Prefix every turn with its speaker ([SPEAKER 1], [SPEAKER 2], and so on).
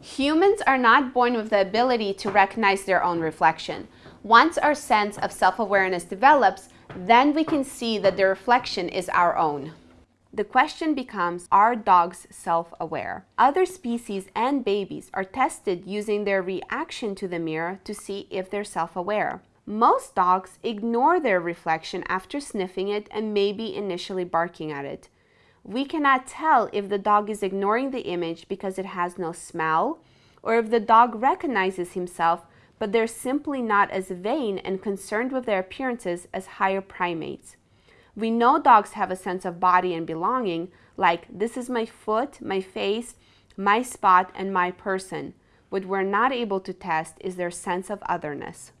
[SPEAKER 1] Humans are not born with the ability to recognize their own reflection. Once our sense of self-awareness develops, then we can see that the reflection is our own. The question becomes, are dogs self-aware? Other species and babies are tested using their reaction to the mirror to see if they're self-aware. Most dogs ignore their reflection after sniffing it and maybe initially barking at it. We cannot tell if the dog is ignoring the image because it has no smell, or if the dog recognizes himself, but they're simply not as vain and concerned with their appearances as higher primates. We know dogs have a sense of body and belonging, like this is my foot, my face, my spot, and my person. What we're not able to test is their sense of otherness.